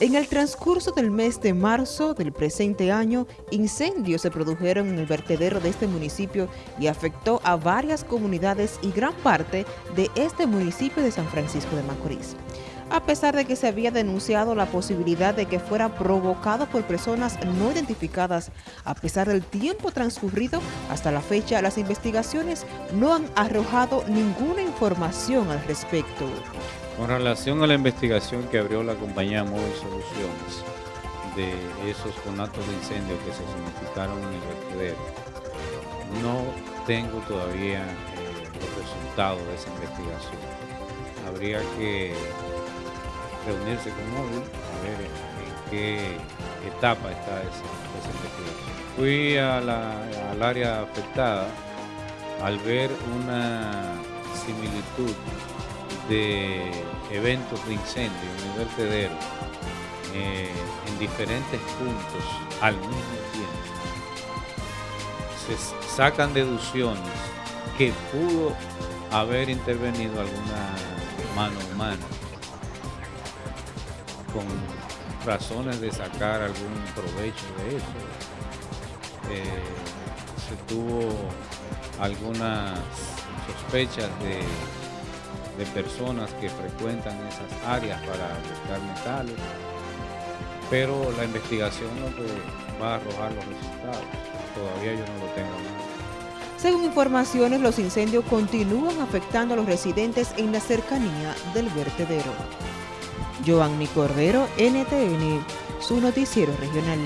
En el transcurso del mes de marzo del presente año, incendios se produjeron en el vertedero de este municipio y afectó a varias comunidades y gran parte de este municipio de San Francisco de Macorís. A pesar de que se había denunciado la posibilidad de que fuera provocado por personas no identificadas, a pesar del tiempo transcurrido, hasta la fecha las investigaciones no han arrojado ninguna información al respecto. Con relación a la investigación que abrió la compañía Móvil Soluciones de esos conatos de incendio que se significaron en el vertedero, no tengo todavía eh, los resultados de esa investigación. Habría que reunirse con Móvil a ver en qué etapa está esa, investigación. Fui al área afectada al ver una similitud de eventos de incendio en el vertedero eh, en diferentes puntos al mismo tiempo. Se sacan deducciones que pudo haber intervenido alguna mano humana con razones de sacar algún provecho de eso. Eh, se tuvo algunas sospechas de de personas que frecuentan esas áreas para buscar metales, pero la investigación no va a arrojar los resultados. Todavía yo no lo tengo Según informaciones, los incendios continúan afectando a los residentes en la cercanía del vertedero. Joanny Cordero, NTN, su noticiero regional.